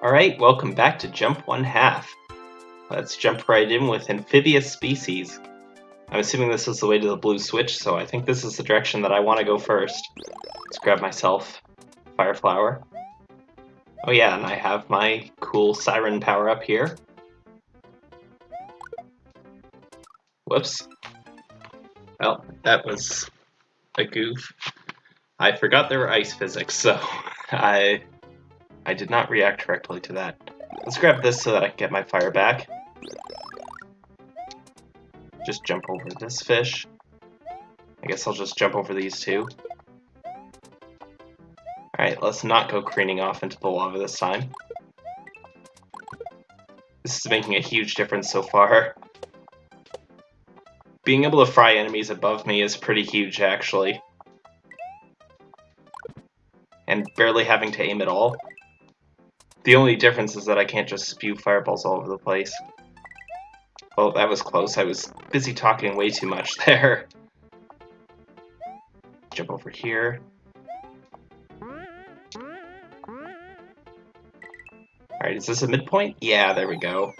Alright, welcome back to Jump One Half. Let's jump right in with Amphibious Species. I'm assuming this is the way to the blue switch, so I think this is the direction that I want to go first. Let's grab myself Fire Flower. Oh yeah, and I have my cool Siren power up here. Whoops. Well, that was a goof. I forgot there were ice physics, so I I did not react correctly to that. Let's grab this so that I can get my fire back. Just jump over this fish. I guess I'll just jump over these two. Alright, let's not go careening off into the lava this time. This is making a huge difference so far. Being able to fry enemies above me is pretty huge, actually. And barely having to aim at all. The only difference is that I can't just spew fireballs all over the place. Well, that was close. I was busy talking way too much there. Jump over here. Alright, is this a midpoint? Yeah, there we go.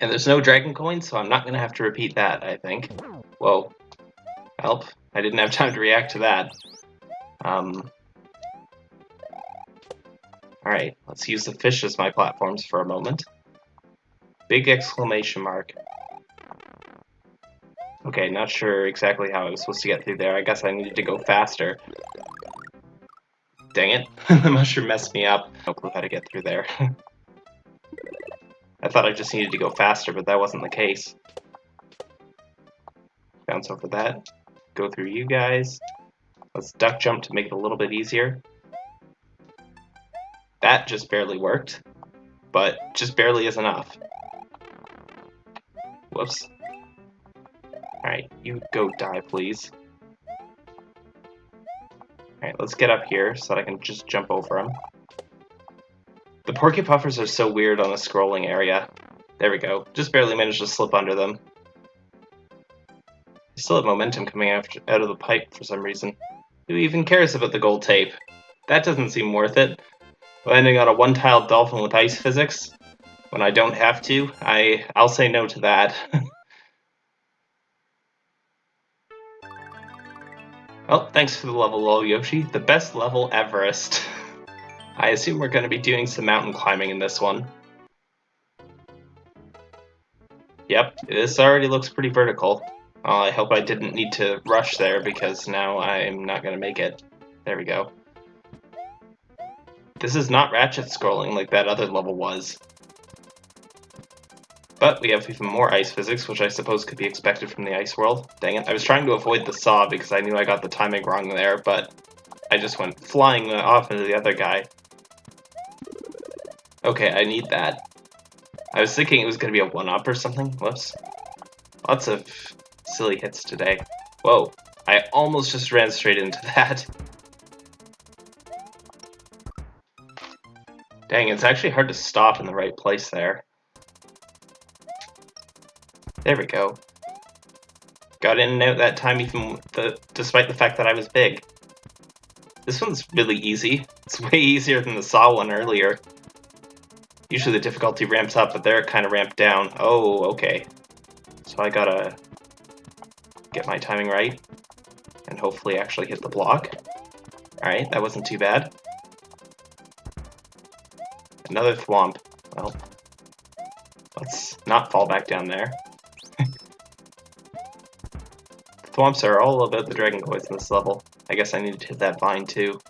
And there's no dragon coin, so I'm not going to have to repeat that, I think. Whoa. Help. I didn't have time to react to that. Um, Alright, let's use the fish as my platforms for a moment. Big exclamation mark. Okay, not sure exactly how I was supposed to get through there. I guess I needed to go faster. Dang it. the mushroom messed me up. No clue how to get through there. I thought I just needed to go faster, but that wasn't the case. Bounce over that. Go through you guys. Let's duck jump to make it a little bit easier. That just barely worked, but just barely is enough. Whoops. Alright, you go die, please. Alright, let's get up here so that I can just jump over them. The Porcupuffers are so weird on the scrolling area. There we go. Just barely managed to slip under them. Still have momentum coming out of the pipe for some reason. Who even cares about the gold tape? That doesn't seem worth it. Landing on a one-tiled dolphin with ice physics when I don't have to, I I'll say no to that. well, thanks for the level, lol Yoshi. The best level, Everest. I assume we're going to be doing some mountain climbing in this one. Yep, this already looks pretty vertical. Well, I hope I didn't need to rush there because now I'm not going to make it. There we go. This is not ratchet scrolling like that other level was. But we have even more ice physics, which I suppose could be expected from the ice world. Dang it, I was trying to avoid the saw because I knew I got the timing wrong there, but I just went flying off into the other guy. Okay, I need that. I was thinking it was going to be a 1-up or something. Whoops. Lots of silly hits today. Whoa, I almost just ran straight into that. Dang, it's actually hard to stop in the right place there. There we go. Got in and out that time even the, despite the fact that I was big. This one's really easy. It's way easier than the Saw one earlier. Usually the difficulty ramps up, but there it kind of ramped down. Oh, okay. So I gotta get my timing right and hopefully actually hit the block. Alright, that wasn't too bad. Another thwomp. Well, let's not fall back down there. thwomps are all about the dragon coins in this level. I guess I need to hit that vine too.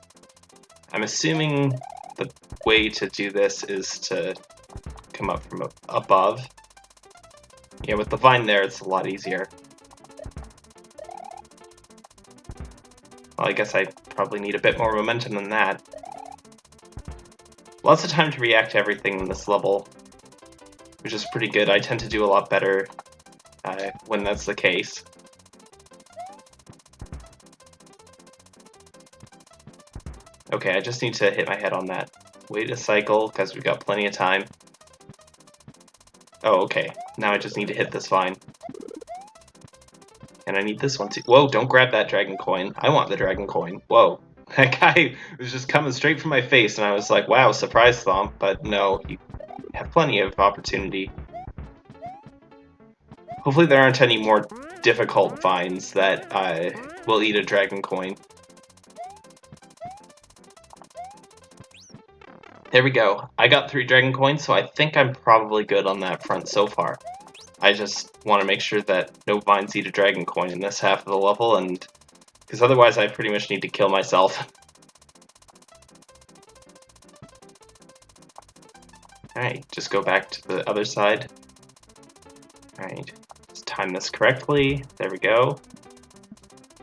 I'm assuming the way to do this is to come up from above. Yeah, with the vine there, it's a lot easier. Well, I guess I probably need a bit more momentum than that. Lots of time to react to everything in this level, which is pretty good. I tend to do a lot better uh, when that's the case. Okay, I just need to hit my head on that. Wait a cycle, because we've got plenty of time. Oh, okay. Now I just need to hit this vine. And I need this one too. Whoa, don't grab that dragon coin. I want the dragon coin. Whoa. That guy was just coming straight for my face, and I was like, wow, surprise thwomp, but no, you have plenty of opportunity. Hopefully there aren't any more difficult vines that uh, will eat a dragon coin. There we go. I got three dragon coins, so I think I'm probably good on that front so far. I just want to make sure that no vines eat a dragon coin in this half of the level, and because otherwise I pretty much need to kill myself. Alright, just go back to the other side. Alright, let's time this correctly. There we go.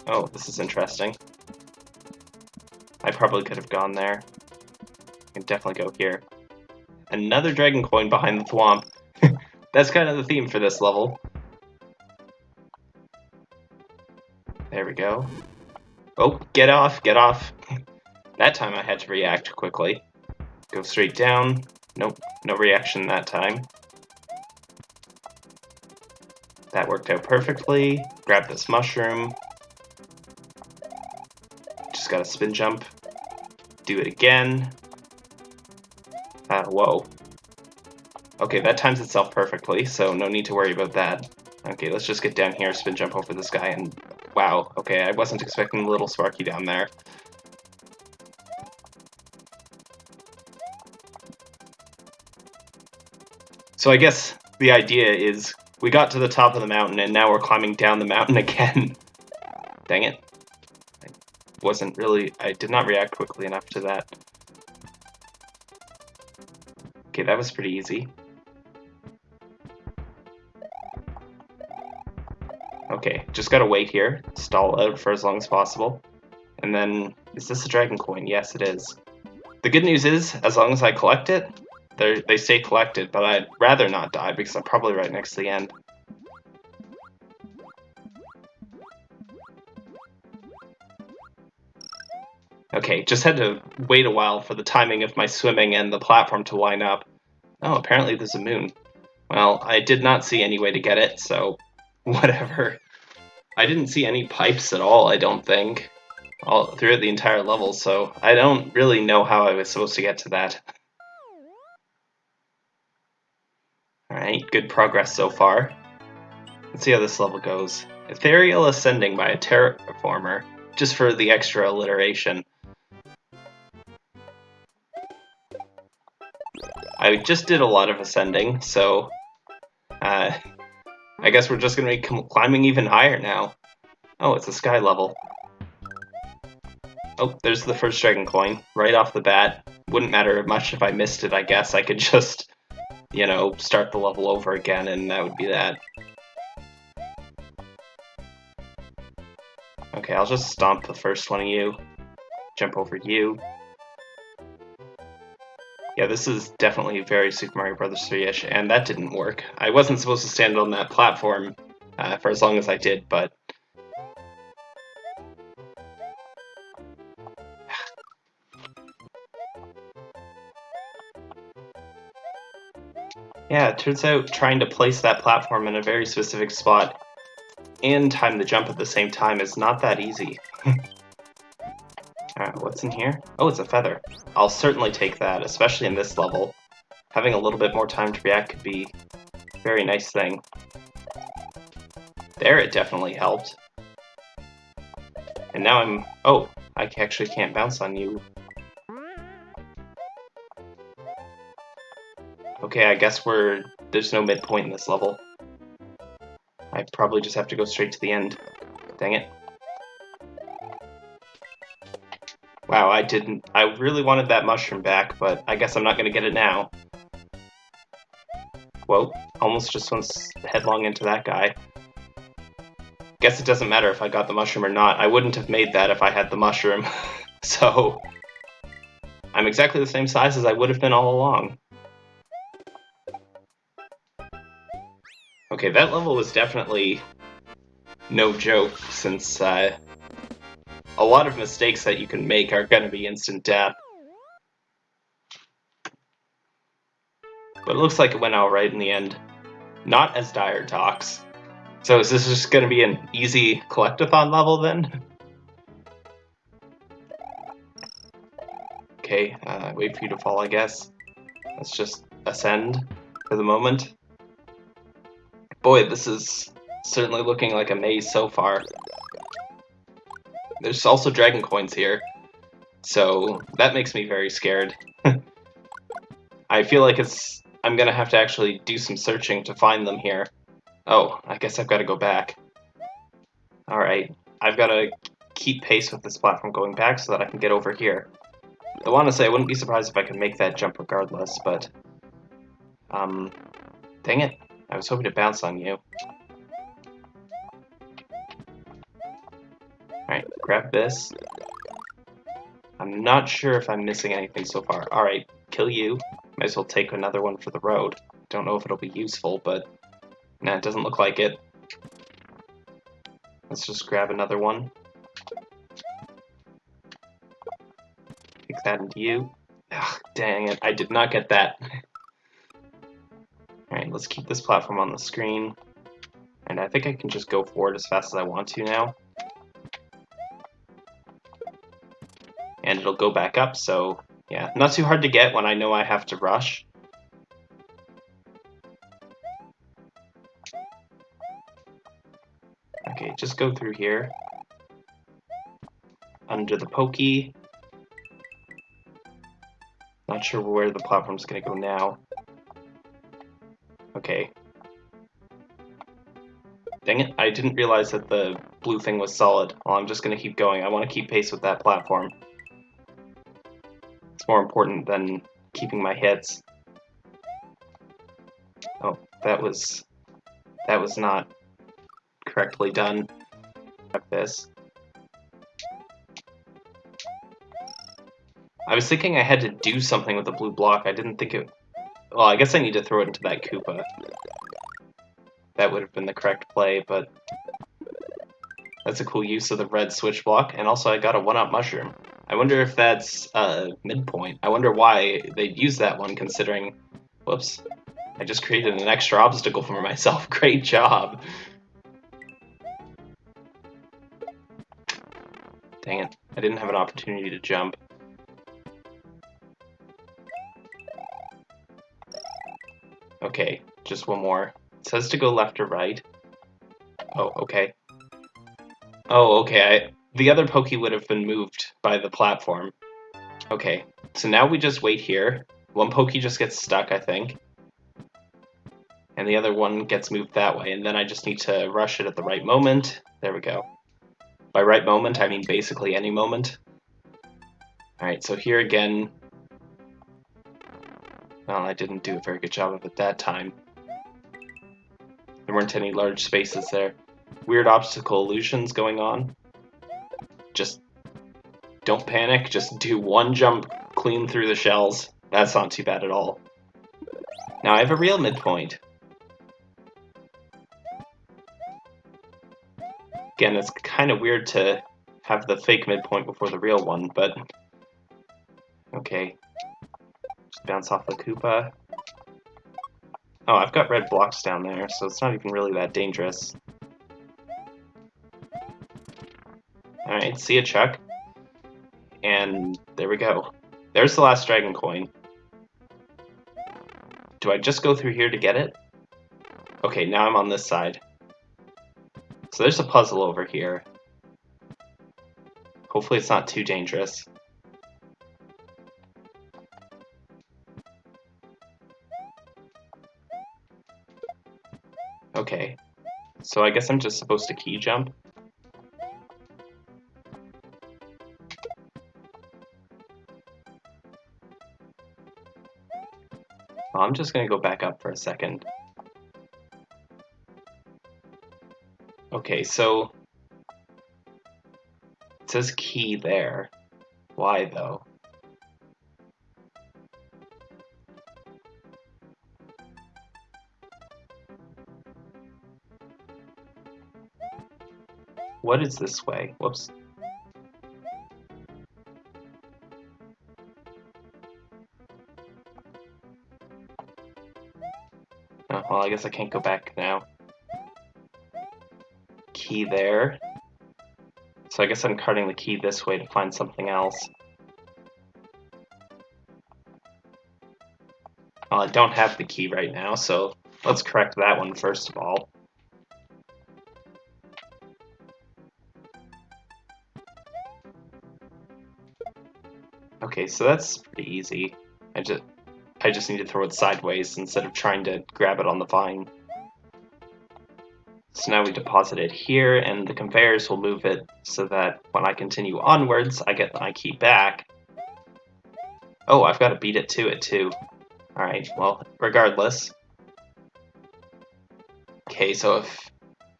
Oh, this is interesting. I probably could have gone there I can definitely go here. Another dragon coin behind the thwomp. That's kind of the theme for this level. There we go. Get off, get off. that time I had to react quickly. Go straight down. Nope, no reaction that time. That worked out perfectly. Grab this mushroom. Just gotta spin jump. Do it again. Uh, whoa. Okay, that times itself perfectly, so no need to worry about that. Okay, let's just get down here, spin jump over this guy, and wow, okay, I wasn't expecting the little Sparky down there. So I guess the idea is we got to the top of the mountain and now we're climbing down the mountain again. Dang it. I wasn't really, I did not react quickly enough to that. Okay, that was pretty easy. Okay, just gotta wait here, stall out for as long as possible. And then, is this a dragon coin? Yes, it is. The good news is, as long as I collect it, they stay collected, but I'd rather not die because I'm probably right next to the end. Okay, just had to wait a while for the timing of my swimming and the platform to line up. Oh, apparently there's a moon. Well, I did not see any way to get it, so whatever. I didn't see any pipes at all, I don't think, all throughout the entire level, so I don't really know how I was supposed to get to that. Alright, good progress so far. Let's see how this level goes. Ethereal Ascending by a Terraformer, just for the extra alliteration. I just did a lot of ascending, so uh, I guess we're just to be climbing even higher now. Oh, it's a sky level. Oh, there's the first dragon coin, right off the bat. Wouldn't matter much if I missed it, I guess. I could just, you know, start the level over again, and that would be that. Okay, I'll just stomp the first one of you. Jump over you. Yeah, this is definitely very Super Mario Bros. 3-ish, and that didn't work. I wasn't supposed to stand on that platform uh, for as long as I did, but... yeah, it turns out trying to place that platform in a very specific spot and time the jump at the same time is not that easy. Alright, what's in here? Oh, it's a feather. I'll certainly take that, especially in this level. Having a little bit more time to react could be a very nice thing. There, it definitely helped. And now I'm... Oh, I actually can't bounce on you. Okay, I guess we're... There's no midpoint in this level. I probably just have to go straight to the end. Dang it. Wow, I didn't... I really wanted that mushroom back, but I guess I'm not gonna get it now. Whoa, almost just went headlong into that guy. Guess it doesn't matter if I got the mushroom or not. I wouldn't have made that if I had the mushroom. so... I'm exactly the same size as I would have been all along. Okay, that level was definitely no joke, since uh, a lot of mistakes that you can make are going to be instant death. But it looks like it went out right in the end. Not as dire talks. So is this just going to be an easy collectathon level then? Okay, uh, wait for you to fall, I guess. Let's just ascend for the moment. Boy, this is certainly looking like a maze so far. There's also dragon coins here, so that makes me very scared. I feel like it's I'm gonna have to actually do some searching to find them here. Oh, I guess I've got to go back. Alright, I've got to keep pace with this platform going back so that I can get over here. I want to say I wouldn't be surprised if I could make that jump regardless, but... Um, dang it. I was hoping to bounce on you. Alright, grab this. I'm not sure if I'm missing anything so far. Alright, kill you. Might as well take another one for the road. Don't know if it'll be useful, but... Nah, it doesn't look like it. Let's just grab another one. Take that into you. Ugh, dang it, I did not get that. Alright, let's keep this platform on the screen. And I think I can just go forward as fast as I want to now. It'll go back up, so yeah, not too hard to get when I know I have to rush. Okay, just go through here. Under the pokey. Not sure where the platform's gonna go now. Okay. Dang it, I didn't realize that the blue thing was solid. Well, I'm just gonna keep going. I want to keep pace with that platform more important than keeping my hits. Oh, that was that was not correctly done. Like this. I was thinking I had to do something with the blue block. I didn't think it... Well, I guess I need to throw it into that Koopa. That would have been the correct play, but... That's a cool use of the red switch block, and also I got a one-up mushroom. I wonder if that's uh, midpoint. I wonder why they'd use that one considering... Whoops. I just created an extra obstacle for myself. Great job. Dang it. I didn't have an opportunity to jump. Okay, just one more. It says to go left or right. Oh, okay. Oh, okay, I, the other Pokey would have been moved by the platform. Okay, so now we just wait here. One Pokey just gets stuck, I think. And the other one gets moved that way, and then I just need to rush it at the right moment. There we go. By right moment, I mean basically any moment. Alright, so here again... Well, I didn't do a very good job of it that time. There weren't any large spaces there. Weird obstacle illusions going on just don't panic. Just do one jump clean through the shells. That's not too bad at all. Now I have a real midpoint. Again, it's kind of weird to have the fake midpoint before the real one, but... Okay. Just bounce off the Koopa. Oh, I've got red blocks down there, so it's not even really that dangerous. Alright, see ya, Chuck. And there we go. There's the last dragon coin. Do I just go through here to get it? Okay, now I'm on this side. So there's a puzzle over here. Hopefully it's not too dangerous. Okay. So I guess I'm just supposed to key jump? Just going to go back up for a second. Okay, so it says key there. Why though? What is this way? Whoops. Well, I guess I can't go back now. Key there. So I guess I'm carting the key this way to find something else. Well, I don't have the key right now, so let's correct that one first of all. Okay, so that's pretty easy. I just I just need to throw it sideways instead of trying to grab it on the vine. So now we deposit it here, and the conveyors will move it so that when I continue onwards, I get my key back. Oh, I've got to beat it to it too. Alright, well, regardless. Okay, so if...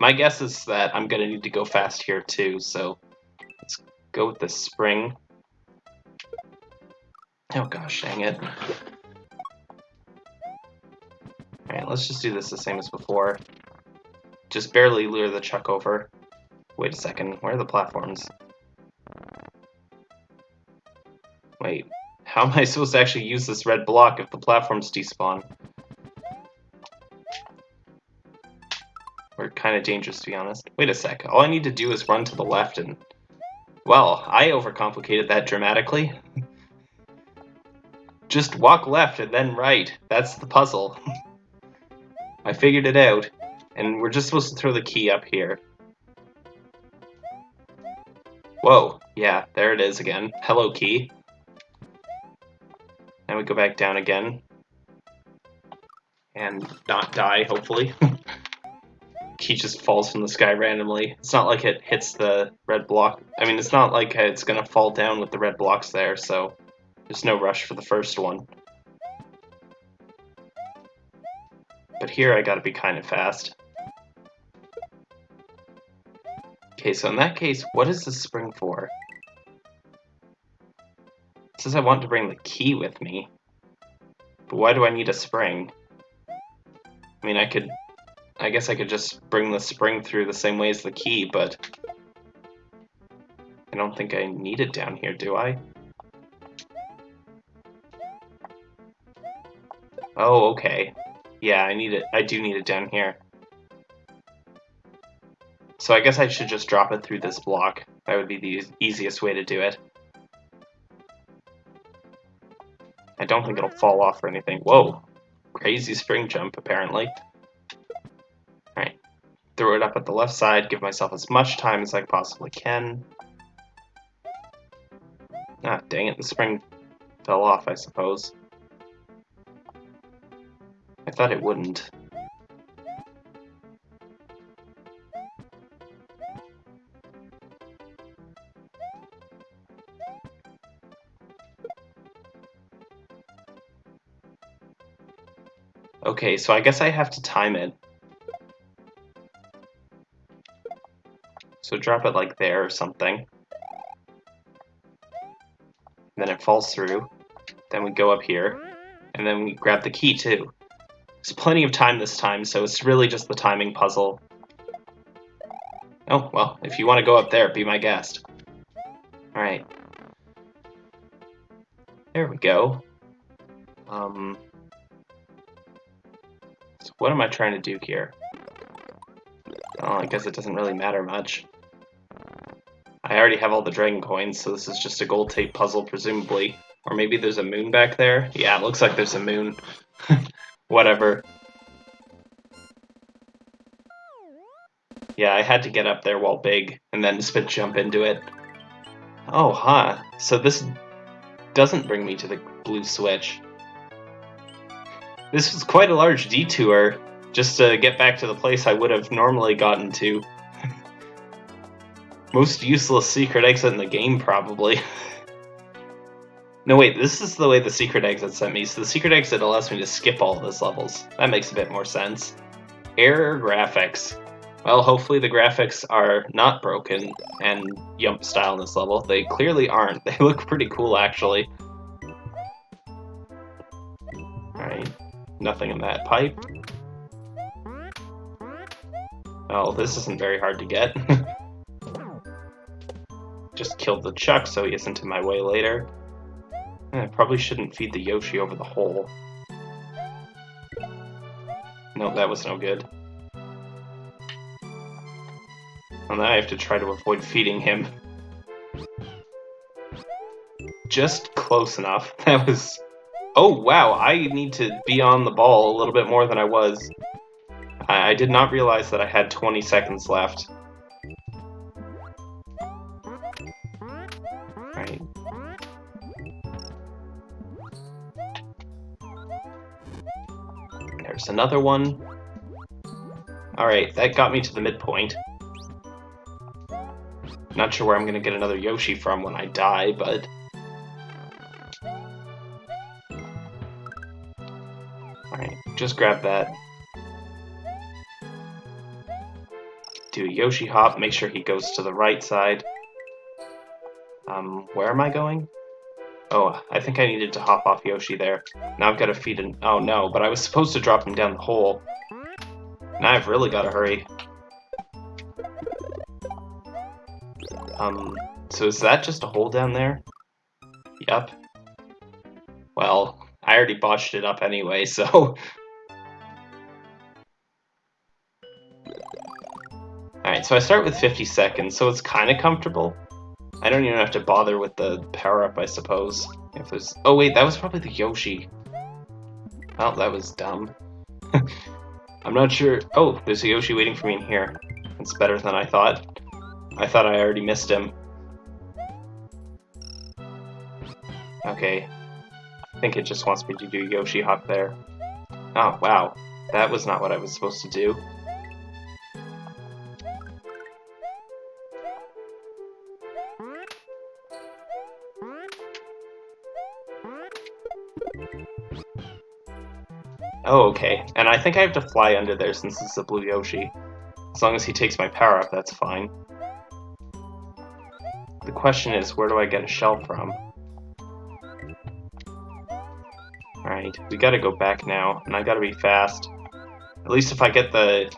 My guess is that I'm going to need to go fast here too, so let's go with the spring. Oh gosh, dang it. Alright, let's just do this the same as before. Just barely lure the chuck over. Wait a second, where are the platforms? Wait, how am I supposed to actually use this red block if the platforms despawn? We're kind of dangerous, to be honest. Wait a sec, all I need to do is run to the left and... Well, I overcomplicated that dramatically. Just walk left and then right. That's the puzzle. I figured it out. And we're just supposed to throw the key up here. Whoa, yeah, there it is again. Hello, key. And we go back down again. And not die, hopefully. key just falls from the sky randomly. It's not like it hits the red block. I mean, it's not like it's gonna fall down with the red blocks there, so there's no rush for the first one. But here I gotta be kind of fast. Okay, so in that case, what is the spring for? It says I want to bring the key with me. But why do I need a spring? I mean, I could... I guess I could just bring the spring through the same way as the key, but... I don't think I need it down here, do I? Oh, okay. Yeah, I need it. I do need it down here. So I guess I should just drop it through this block. That would be the easiest way to do it. I don't think it'll fall off or anything. Whoa! Crazy spring jump, apparently. Alright. Throw it up at the left side, give myself as much time as I possibly can. Ah, dang it, the spring fell off, I suppose. I thought it wouldn't. Okay, so I guess I have to time it. So drop it like there or something. Then it falls through. Then we go up here. And then we grab the key too. There's plenty of time this time, so it's really just the timing puzzle. Oh, well, if you want to go up there, be my guest. Alright. There we go. Um, so what am I trying to do here? Oh, I guess it doesn't really matter much. I already have all the dragon coins, so this is just a gold tape puzzle, presumably. Or maybe there's a moon back there? Yeah, it looks like there's a moon. Whatever. Yeah, I had to get up there while big, and then spit jump into it. Oh, huh. So this doesn't bring me to the blue switch. This was quite a large detour just to get back to the place I would have normally gotten to. Most useless secret exit in the game, probably. No, wait, this is the way the secret exit sent me. So the secret exit allows me to skip all of those levels. That makes a bit more sense. Error graphics. Well, hopefully the graphics are not broken and Yump style in this level. They clearly aren't. They look pretty cool, actually. Alright, nothing in that pipe. Oh, this isn't very hard to get. Just killed the Chuck so he isn't in my way later. I probably shouldn't feed the Yoshi over the hole. No, that was no good. And now I have to try to avoid feeding him. Just close enough. That was Oh, wow, I need to be on the ball a little bit more than I was. I, I did not realize that I had 20 seconds left. Another one. Alright, that got me to the midpoint. Not sure where I'm gonna get another Yoshi from when I die, but... Alright, just grab that. Do a Yoshi hop, make sure he goes to the right side. Um, where am I going? Oh, I think I needed to hop off Yoshi there. Now I've got to feed an- oh no, but I was supposed to drop him down the hole. Now I've really got to hurry. Um, so is that just a hole down there? Yep. Well, I already botched it up anyway, so... Alright, so I start with 50 seconds, so it's kind of comfortable. I don't even have to bother with the power-up, I suppose. If. Oh wait, that was probably the Yoshi. Well, that was dumb. I'm not sure... Oh, there's a Yoshi waiting for me in here. It's better than I thought. I thought I already missed him. Okay. I think it just wants me to do Yoshi Hop there. Oh, wow. That was not what I was supposed to do. Oh, okay. And I think I have to fly under there since it's a blue Yoshi. As long as he takes my power up, that's fine. The question is, where do I get a shell from? Alright, we gotta go back now, and I gotta be fast. At least if I get the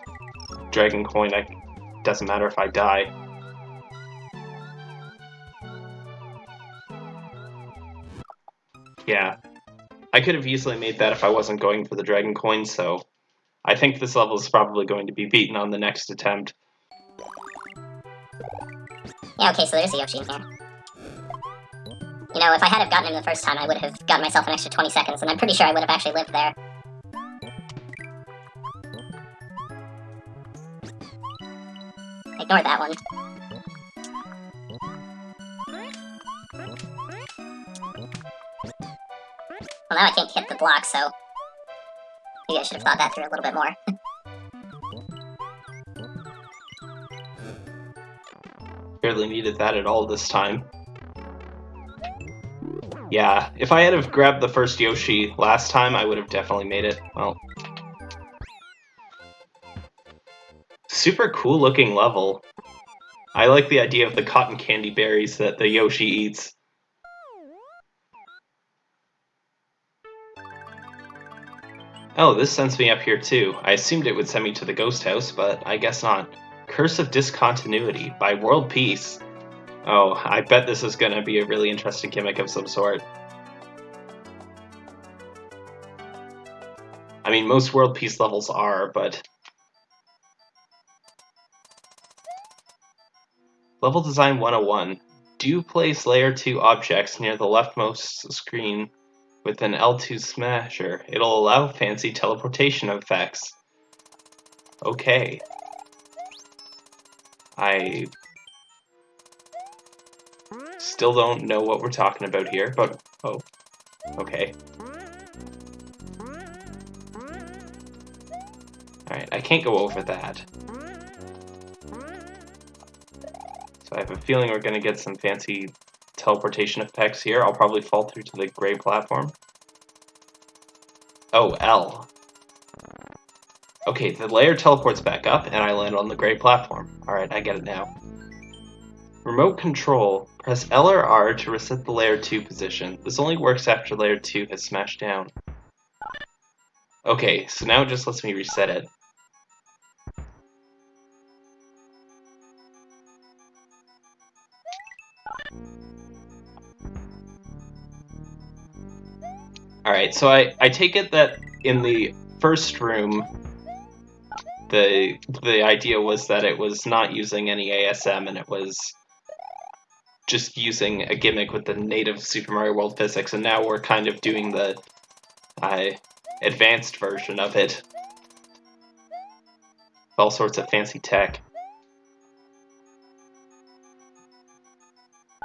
dragon coin, it doesn't matter if I die. Yeah, I could have easily made that if I wasn't going for the Dragon Coin, so I think this level is probably going to be beaten on the next attempt. Yeah, okay, so there's a Yoshi in here. You know, if I had have gotten him the first time, I would have gotten myself an extra 20 seconds, and I'm pretty sure I would have actually lived there. Ignore that one. Well, now I can't hit the block, so... Maybe I should have thought that through a little bit more. Barely needed that at all this time. Yeah, if I had have grabbed the first Yoshi last time, I would have definitely made it. Well... Super cool looking level. I like the idea of the cotton candy berries that the Yoshi eats. Oh, this sends me up here too. I assumed it would send me to the ghost house, but I guess not. Curse of Discontinuity by World Peace. Oh, I bet this is going to be a really interesting gimmick of some sort. I mean, most World Peace levels are, but... Level Design 101. Do place Layer 2 objects near the leftmost screen with an L2 smasher. It'll allow fancy teleportation effects. Okay. I still don't know what we're talking about here, but oh, okay. Alright, I can't go over that. So I have a feeling we're to get some fancy teleportation effects here. I'll probably fall through to the gray platform. Oh, L. Okay, the layer teleports back up, and I land on the gray platform. Alright, I get it now. Remote control. Press L or R to reset the layer 2 position. This only works after layer 2 has smashed down. Okay, so now it just lets me reset it. Alright, so I, I take it that in the first room, the the idea was that it was not using any ASM and it was just using a gimmick with the native Super Mario World physics, and now we're kind of doing the I advanced version of it. All sorts of fancy tech.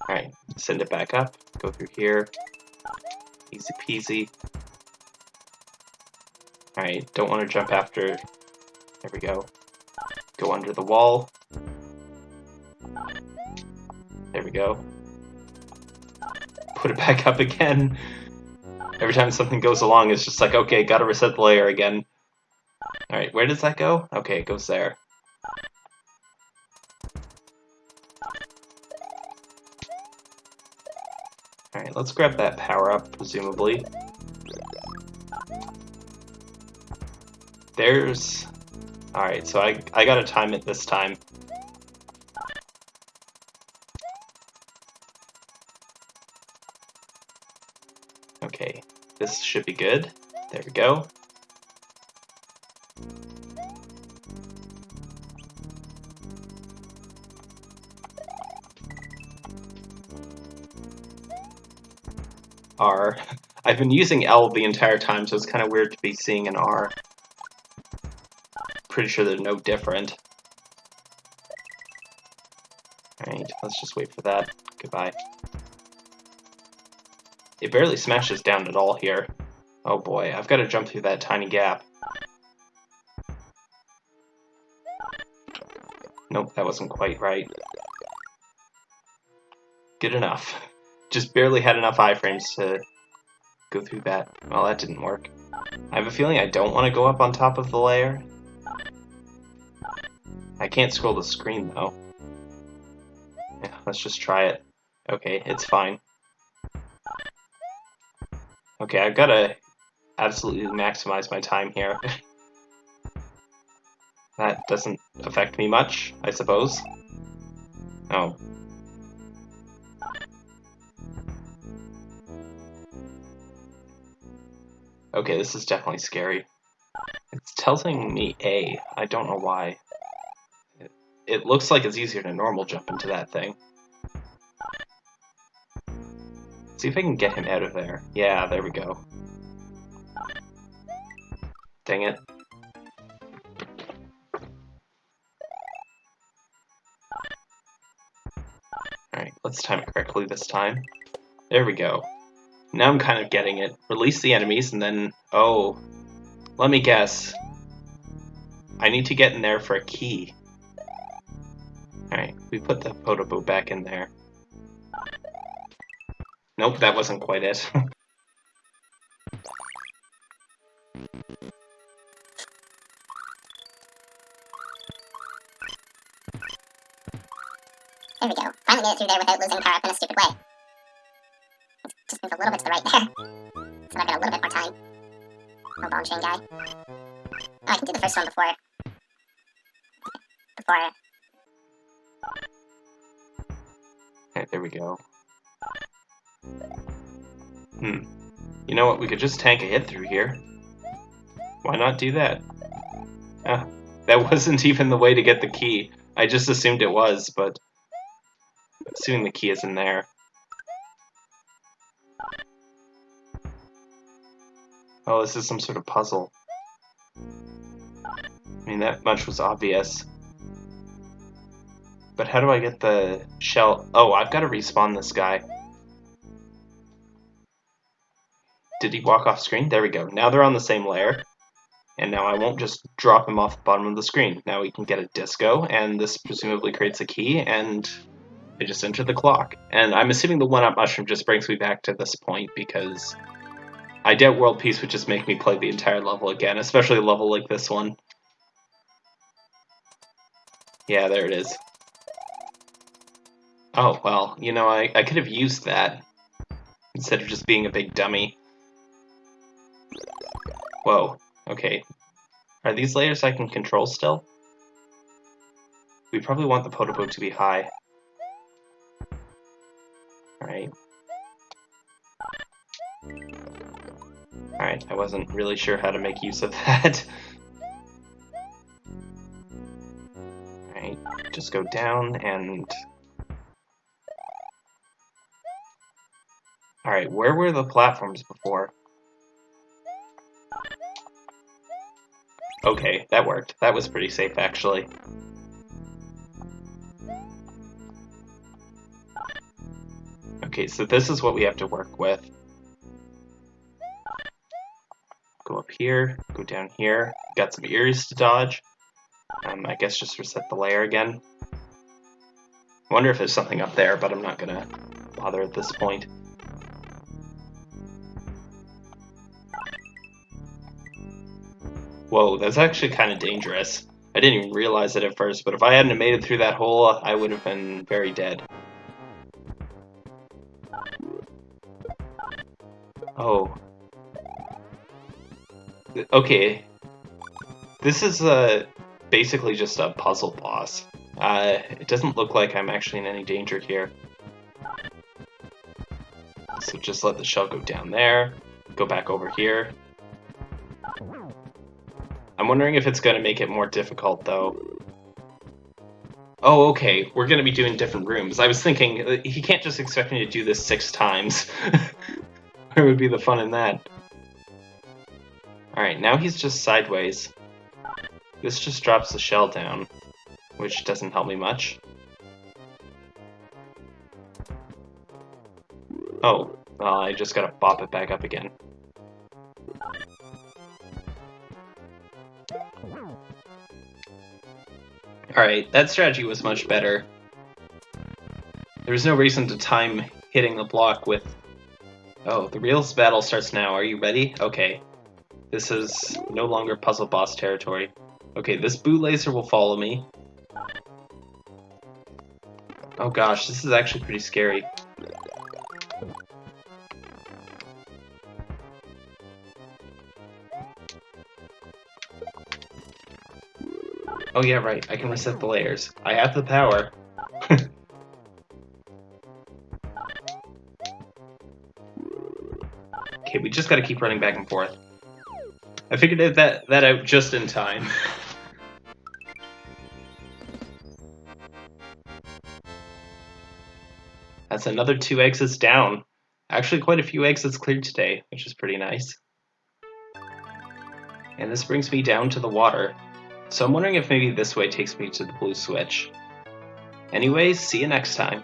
Alright, send it back up, go through here. Easy peasy. Alright, don't want to jump after... There we go. Go under the wall. There we go. Put it back up again. Every time something goes along, it's just like, okay, gotta reset the layer again. Alright, where does that go? Okay, it goes there. Alright, let's grab that power up, presumably. There's... Alright, so I, I gotta time it this time. Okay, this should be good. There we go. R. I've been using L the entire time, so it's kind of weird to be seeing an R. Pretty sure they're no different. Alright, let's just wait for that. Goodbye. It barely smashes down at all here. Oh boy, I've got to jump through that tiny gap. Nope, that wasn't quite right. Good enough. Just barely had enough iframes to go through that. Well, that didn't work. I have a feeling I don't want to go up on top of the layer. I can't scroll the screen, though. Yeah, let's just try it. Okay, it's fine. Okay, I've got to absolutely maximize my time here. that doesn't affect me much, I suppose. Oh. Okay, this is definitely scary. It's telling me A. I don't know why. It, looks like it's easier to normal jump into that thing. See if I can get him out of there. Yeah, there we go. Dang it. Alright, let's time it correctly this time. There we go. Now I'm kind of getting it. Release the enemies and then... Oh. Let me guess. I need to get in there for a key. Alright, we put the Podoboo back in there. Nope, that wasn't quite it. There we go. Finally made it through there without losing power up in a stupid way. The right there. So I've got a little bit more time. Oh, bone chain guy. Oh, I can do the first one before... Before... Okay, there we go. Hmm. You know what, we could just tank a hit through here. Why not do that? Ah, that wasn't even the way to get the key. I just assumed it was, but... Assuming the key is in there. Oh, this is some sort of puzzle. I mean, that much was obvious. But how do I get the shell? Oh, I've got to respawn this guy. Did he walk off screen? There we go. Now they're on the same layer. And now I won't just drop him off the bottom of the screen. Now we can get a disco, and this presumably creates a key, and I just enter the clock. And I'm assuming the one-up mushroom just brings me back to this point, because I doubt World Peace would just make me play the entire level again, especially a level like this one. Yeah, there it is. Oh, well, you know, I, I could have used that instead of just being a big dummy. Whoa, okay. Are these layers I can control still? We probably want the Podoboo to be high. Alright. Alright, I wasn't really sure how to make use of that. Alright, just go down and... Alright, where were the platforms before? Okay, that worked. That was pretty safe, actually. Okay, so this is what we have to work with. Here, go down here. Got some ears to dodge. Um, I guess just reset the layer again. Wonder if there's something up there, but I'm not gonna bother at this point. Whoa, that's actually kind of dangerous. I didn't even realize it at first, but if I hadn't made it through that hole, I would have been very dead. Oh. Okay. This is uh, basically just a puzzle boss. Uh, it doesn't look like I'm actually in any danger here. So just let the shell go down there, go back over here. I'm wondering if it's going to make it more difficult, though. Oh, okay, we're going to be doing different rooms. I was thinking, uh, he can't just expect me to do this six times. Where would be the fun in that? Alright, now he's just sideways. This just drops the shell down, which doesn't help me much. Oh, well, I just gotta bop it back up again. Alright, that strategy was much better. There was no reason to time hitting the block with... Oh, the real battle starts now. Are you ready? Okay. This is no longer puzzle boss territory. Okay, this boot laser will follow me. Oh gosh, this is actually pretty scary. Oh yeah, right. I can reset the layers. I have the power. okay, we just gotta keep running back and forth. I figured that, that out just in time. That's another two exits down. Actually, quite a few exits cleared today, which is pretty nice. And this brings me down to the water. So I'm wondering if maybe this way takes me to the blue switch. Anyways, see you next time.